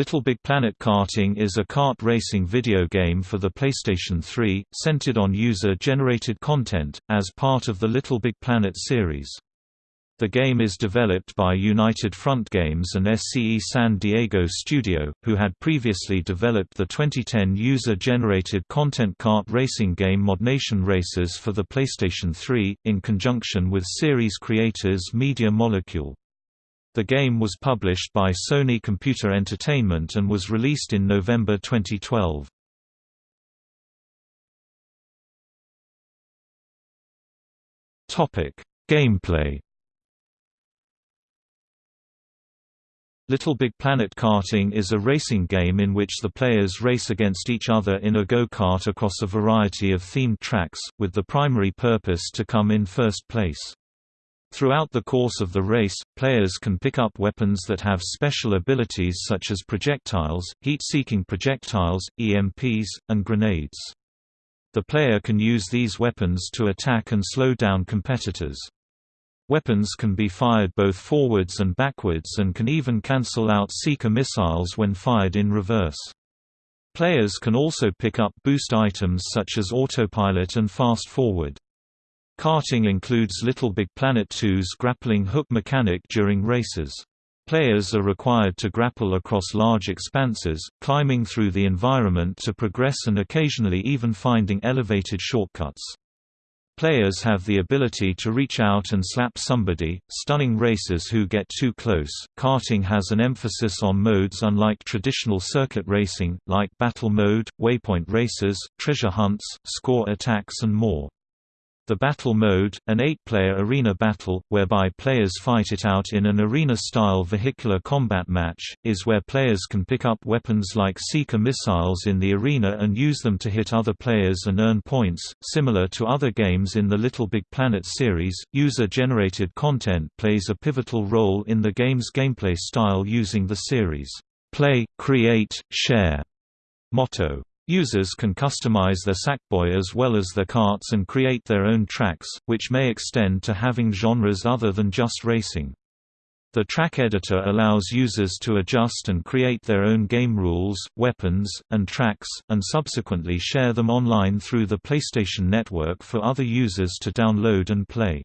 Little Big Planet Karting is a kart racing video game for the PlayStation 3, centered on user-generated content, as part of the Little Big Planet series. The game is developed by United Front Games and SCE San Diego Studio, who had previously developed the 2010 user-generated content kart racing game ModNation Racers for the PlayStation 3, in conjunction with series creators Media Molecule. The game was published by Sony Computer Entertainment and was released in November 2012. Topic: Gameplay. Little Big Planet Karting is a racing game in which the players race against each other in a go-kart across a variety of themed tracks, with the primary purpose to come in first place. Throughout the course of the race, players can pick up weapons that have special abilities such as projectiles, heat-seeking projectiles, EMPs, and grenades. The player can use these weapons to attack and slow down competitors. Weapons can be fired both forwards and backwards and can even cancel out seeker missiles when fired in reverse. Players can also pick up boost items such as autopilot and fast forward. Karting includes Little Big Planet 2's grappling hook mechanic during races. Players are required to grapple across large expanses, climbing through the environment to progress and occasionally even finding elevated shortcuts. Players have the ability to reach out and slap somebody, stunning racers who get too close. Karting has an emphasis on modes unlike traditional circuit racing, like battle mode, waypoint races, treasure hunts, score attacks, and more. The Battle Mode, an eight-player arena battle, whereby players fight it out in an arena-style vehicular combat match, is where players can pick up weapons like Seeker missiles in the arena and use them to hit other players and earn points. Similar to other games in the Little Big Planet series, user-generated content plays a pivotal role in the game's gameplay style using the series' play, create, share motto. Users can customize their Sackboy as well as their carts and create their own tracks, which may extend to having genres other than just racing. The track editor allows users to adjust and create their own game rules, weapons, and tracks, and subsequently share them online through the PlayStation Network for other users to download and play.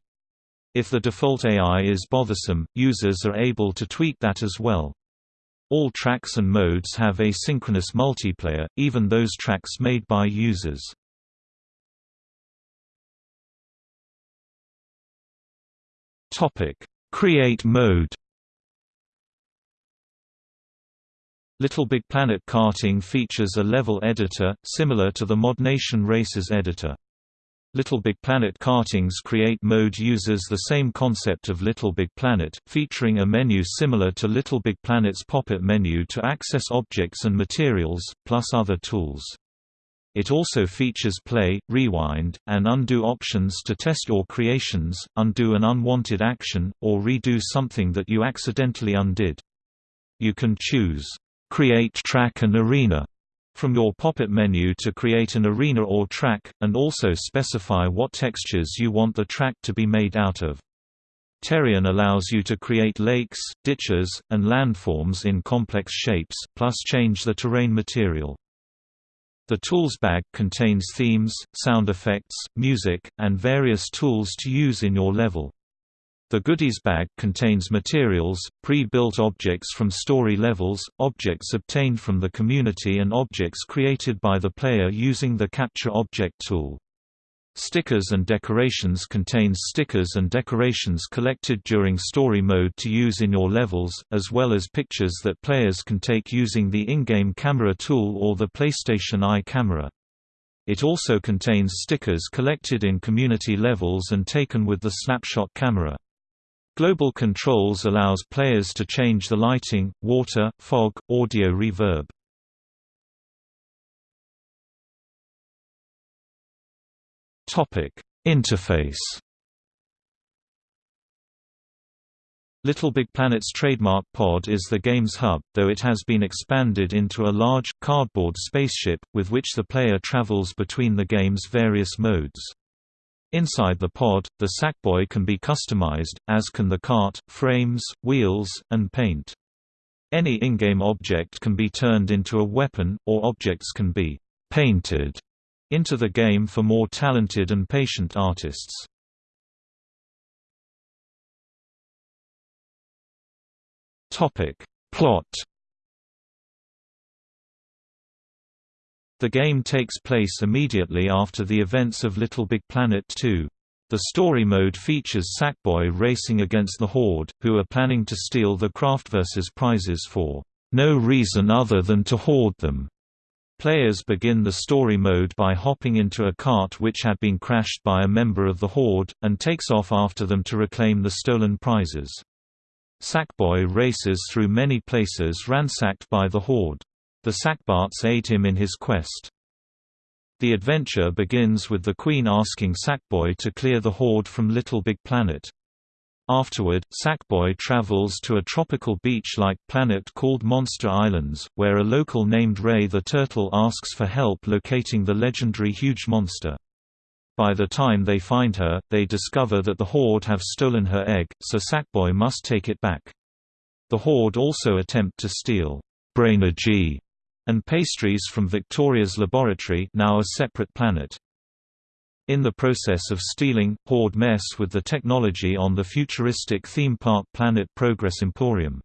If the default AI is bothersome, users are able to tweak that as well. All tracks and modes have asynchronous multiplayer, even those tracks made by users. Create mode Little Big Planet Karting features a level editor, similar to the ModNation Racers editor. Little Big Planet Karting's Create mode uses the same concept of Little Big Planet, featuring a menu similar to Little Big Planet's pop-up menu to access objects and materials, plus other tools. It also features play, rewind, and undo options to test your creations, undo an unwanted action, or redo something that you accidentally undid. You can choose, "'Create Track and Arena' from your pop-up menu to create an arena or track, and also specify what textures you want the track to be made out of. Terrain allows you to create lakes, ditches, and landforms in complex shapes, plus change the terrain material. The Tools bag contains themes, sound effects, music, and various tools to use in your level. The goodies bag contains materials, pre-built objects from story levels, objects obtained from the community and objects created by the player using the Capture Object tool. Stickers and decorations contains stickers and decorations collected during story mode to use in your levels, as well as pictures that players can take using the in-game camera tool or the PlayStation Eye camera. It also contains stickers collected in community levels and taken with the Snapshot camera. Global Controls allows players to change the lighting, water, fog, audio reverb. Interface. Little Big Planet's trademark pod is the game's hub, though it has been expanded into a large, cardboard spaceship, with which the player travels between the game's various modes. Inside the pod, the Sackboy can be customized, as can the cart, frames, wheels, and paint. Any in-game object can be turned into a weapon, or objects can be «painted» into the game for more talented and patient artists. Plot The game takes place immediately after the events of Little Big Planet 2. The story mode features Sackboy racing against the Horde, who are planning to steal the Craftverse's prizes for no reason other than to hoard them. Players begin the story mode by hopping into a cart which had been crashed by a member of the Horde, and takes off after them to reclaim the stolen prizes. Sackboy races through many places ransacked by the Horde. The Sackbarts aid him in his quest. The adventure begins with the Queen asking Sackboy to clear the Horde from Little Big Planet. Afterward, Sackboy travels to a tropical beach-like planet called Monster Islands, where a local named Ray the Turtle asks for help locating the legendary huge monster. By the time they find her, they discover that the Horde have stolen her egg, so Sackboy must take it back. The Horde also attempt to steal Brainergy and pastries from Victoria's laboratory now a separate planet. In the process of stealing, Horde mess with the technology on the futuristic theme park planet Progress Emporium.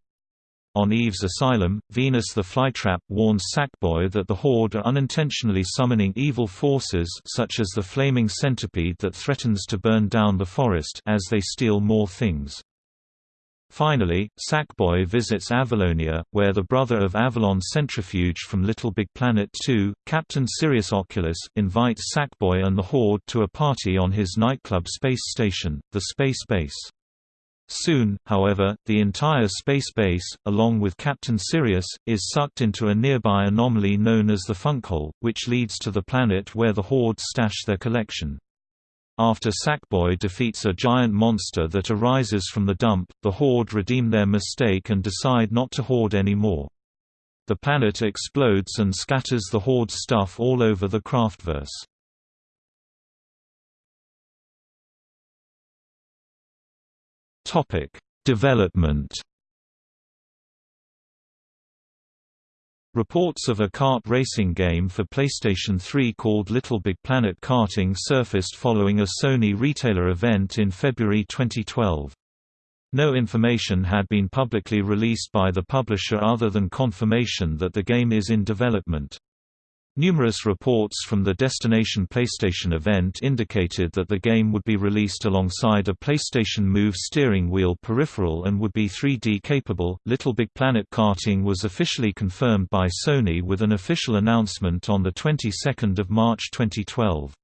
On Eve's asylum, Venus the Flytrap warns Sackboy that the Horde are unintentionally summoning evil forces such as the flaming centipede that threatens to burn down the forest as they steal more things. Finally, Sackboy visits Avalonia, where the brother of Avalon Centrifuge from Little Big Planet 2, Captain Sirius Oculus, invites Sackboy and the Horde to a party on his nightclub space station, the Space Base. Soon, however, the entire space base, along with Captain Sirius, is sucked into a nearby anomaly known as the Funkhole, which leads to the planet where the Horde stash their collection. After Sackboy defeats a giant monster that arises from the dump, the Horde redeem their mistake and decide not to hoard anymore. The planet explodes and scatters the Horde's stuff all over the Craftverse. Development Reports of a kart racing game for PlayStation 3 called Little Big Planet Karting surfaced following a Sony retailer event in February 2012. No information had been publicly released by the publisher other than confirmation that the game is in development. Numerous reports from the Destination PlayStation event indicated that the game would be released alongside a PlayStation Move steering wheel peripheral and would be 3D capable. Little Big Planet karting was officially confirmed by Sony with an official announcement on the 22nd of March 2012.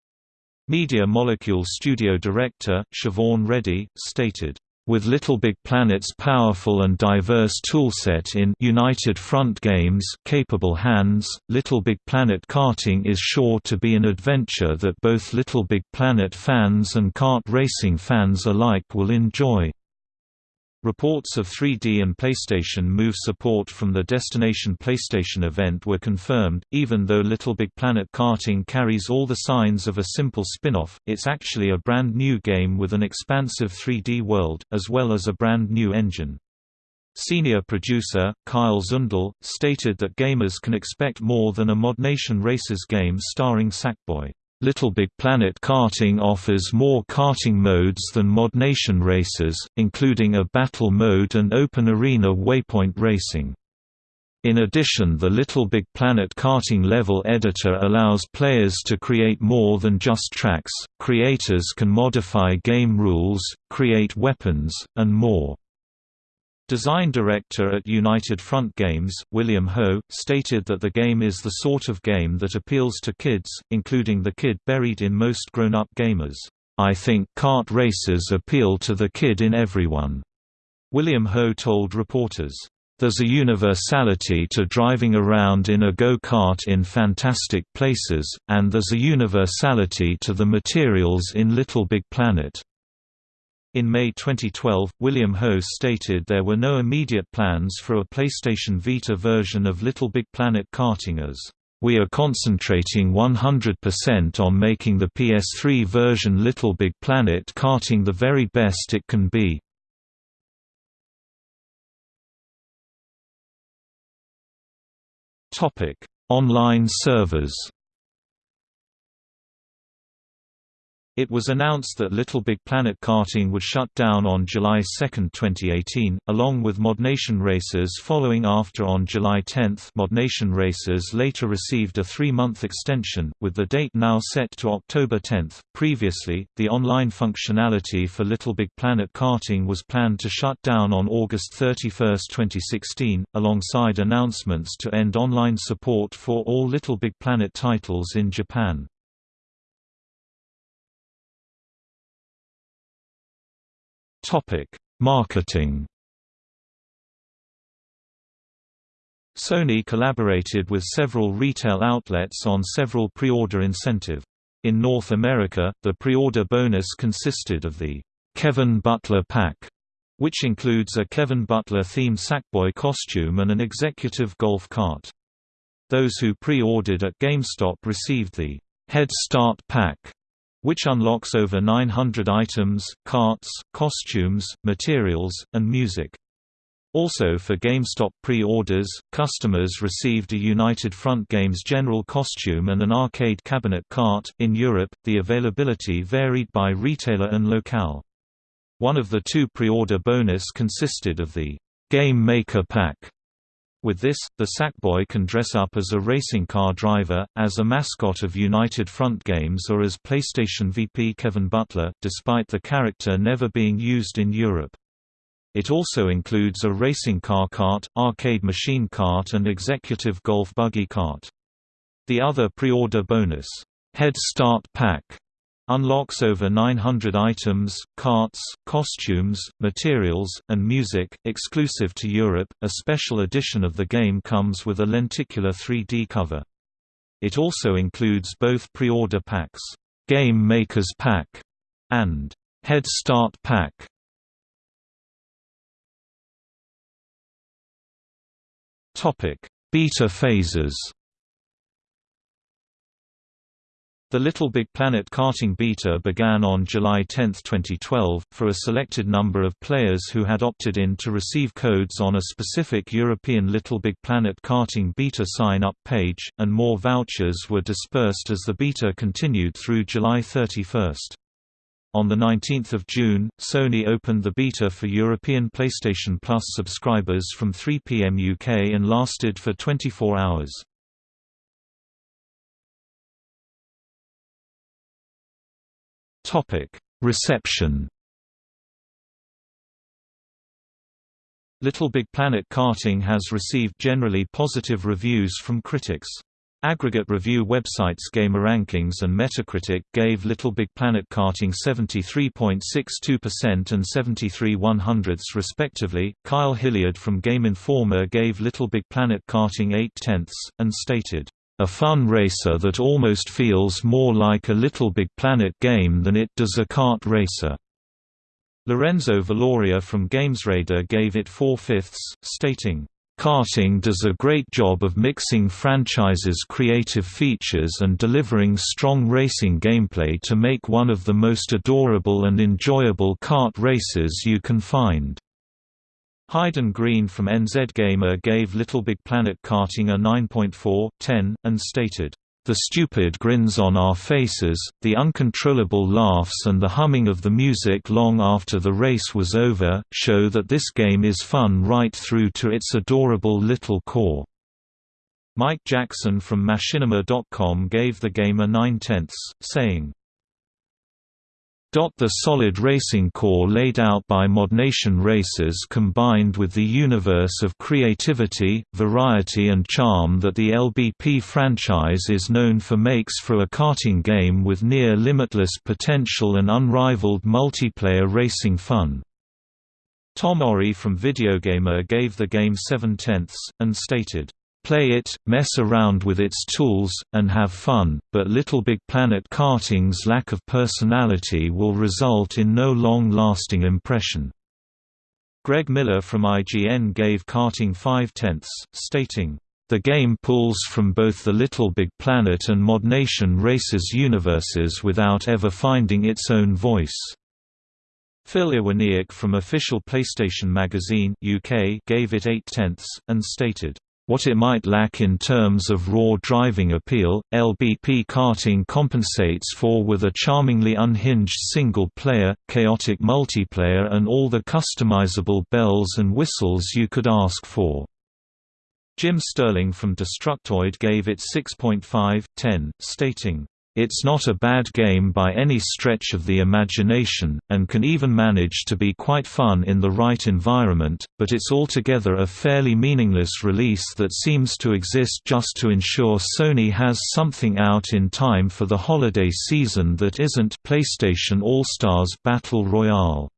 Media Molecule studio director Siobhan Reddy stated with Little Big Planet's powerful and diverse toolset in United Front Games capable hands, Little Big Planet karting is sure to be an adventure that both Little Big Planet fans and kart racing fans alike will enjoy. Reports of 3D and PlayStation Move support from the Destination PlayStation event were confirmed, even though Little Big Planet Karting carries all the signs of a simple spin-off, it's actually a brand new game with an expansive 3D world, as well as a brand new engine. Senior producer, Kyle Zundel, stated that gamers can expect more than a ModNation Racers game starring Sackboy. Little Big Planet Karting offers more karting modes than ModNation Racers, including a battle mode and open arena waypoint racing. In addition the Little Big Planet karting level editor allows players to create more than just tracks, creators can modify game rules, create weapons, and more. Design director at United Front Games, William Ho, stated that the game is the sort of game that appeals to kids, including the kid buried in most grown-up gamers. I think kart races appeal to the kid in everyone. William Ho told reporters. There's a universality to driving around in a go-kart in fantastic places, and there's a universality to the materials in Little Big Planet. In May 2012, William Ho stated there were no immediate plans for a PlayStation Vita version of Little Big Planet karting as, "...we are concentrating 100% on making the PS3 version Little Big Planet karting the very best it can be." Online servers It was announced that Little Big Planet karting would shut down on July 2, 2018, along with ModNation Racers following after on July 10. ModNation Racers later received a three-month extension, with the date now set to October 10. Previously, the online functionality for Little Big Planet karting was planned to shut down on August 31, 2016, alongside announcements to end online support for all Little Big Planet titles in Japan. Topic: Marketing. Sony collaborated with several retail outlets on several pre-order incentive. In North America, the pre-order bonus consisted of the Kevin Butler Pack, which includes a Kevin Butler-themed Sackboy costume and an executive golf cart. Those who pre-ordered at GameStop received the Head Start Pack, which unlocks over 900 items, carts, costumes, materials, and music. Also for GameStop pre-orders, customers received a United Front Games general costume and an arcade cabinet cart. In Europe, the availability varied by retailer and locale. One of the two pre-order bonus consisted of the Game Maker Pack, with this, the Sackboy can dress up as a racing car driver, as a mascot of United Front Games or as PlayStation VP Kevin Butler, despite the character never being used in Europe. It also includes a racing car cart, arcade machine cart and executive golf buggy cart. The other pre-order bonus, Head Start Pack, Unlocks over 900 items, carts, costumes, materials, and music. Exclusive to Europe, a special edition of the game comes with a lenticular 3D cover. It also includes both pre-order packs, Game Makers Pack, and Head Start Pack. Topic: Beta phases. The Little Big Planet karting beta began on July 10, 2012, for a selected number of players who had opted in to receive codes on a specific European Little Big Planet karting beta sign-up page, and more vouchers were dispersed as the beta continued through July 31. On 19 June, Sony opened the beta for European PlayStation Plus subscribers from 3 pm UK and lasted for 24 hours. Topic: Reception. Little Big Planet karting has received generally positive reviews from critics. Aggregate review websites GameRankings and Metacritic gave Little Big Planet karting 73.62% and 73 100ths respectively. Kyle Hilliard from Game Informer gave Little Big Planet karting 8 tenths, and stated, a fun racer that almost feels more like a Little Big Planet game than it does a kart racer. Lorenzo Veloria from GamesRadar gave it 4 fifths, stating, Karting does a great job of mixing franchise's creative features and delivering strong racing gameplay to make one of the most adorable and enjoyable kart races you can find. Hayden Green from NZ Gamer gave Little Big Planet karting a 9.4, 10, and stated, "...the stupid grins on our faces, the uncontrollable laughs and the humming of the music long after the race was over, show that this game is fun right through to its adorable little core." Mike Jackson from Machinima.com gave the game a 9 tenths, saying, the solid racing core laid out by ModNation Racers combined with the universe of creativity, variety and charm that the LBP franchise is known for makes for a karting game with near limitless potential and unrivaled multiplayer racing fun. Tom Orry from Videogamer gave the game 7 tenths, and stated, Play it, mess around with its tools, and have fun, but Little Big Planet karting's lack of personality will result in no long-lasting impression. Greg Miller from IGN gave karting 5 tenths, stating, the game pulls from both the Little Big Planet and ModNation Racers universes without ever finding its own voice. Phil Iwaniak from Official PlayStation Magazine UK gave it 8 tenths, and stated, What it might lack in terms of raw driving appeal, LBP karting compensates for with a charmingly unhinged single-player, chaotic multiplayer and all the customizable bells and whistles you could ask for. Jim Sterling from Destructoid gave it 6.5/10, stating, it's not a bad game by any stretch of the imagination, and can even manage to be quite fun in the right environment, but it's altogether a fairly meaningless release that seems to exist just to ensure Sony has something out in time for the holiday season that isn't PlayStation All-Stars Battle Royale.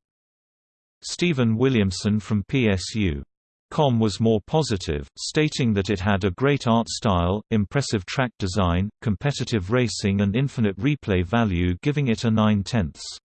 Stephen Williamson from PSU Com was more positive, stating that it had a great art style, impressive track design, competitive racing and infinite replay value giving it a 9 tenths.